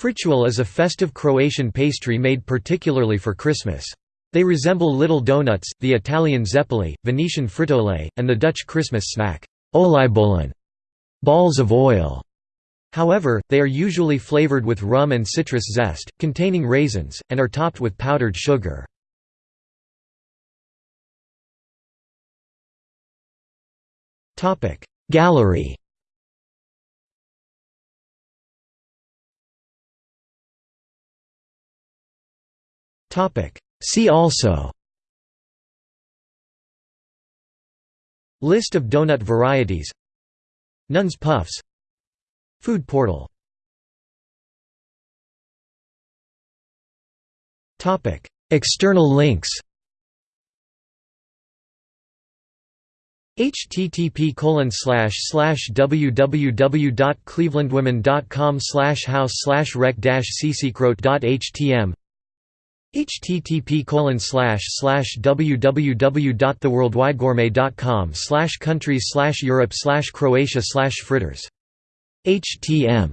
Fritule is a festive Croatian pastry made particularly for Christmas. They resemble little donuts, the Italian zeppoli, Venetian fritole, and the Dutch Christmas snack, oliebollen balls of oil. However, they are usually flavored with rum and citrus zest, containing raisins, and are topped with powdered sugar. Gallery See also. List of donut varieties. Nuns Puffs. Food portal. Topic. External links. http slash slash www.clevelandwomen.com slash house slash rec ccroat.htm http www.theworldwidegourmet.com countries europe croatia fritters. Htm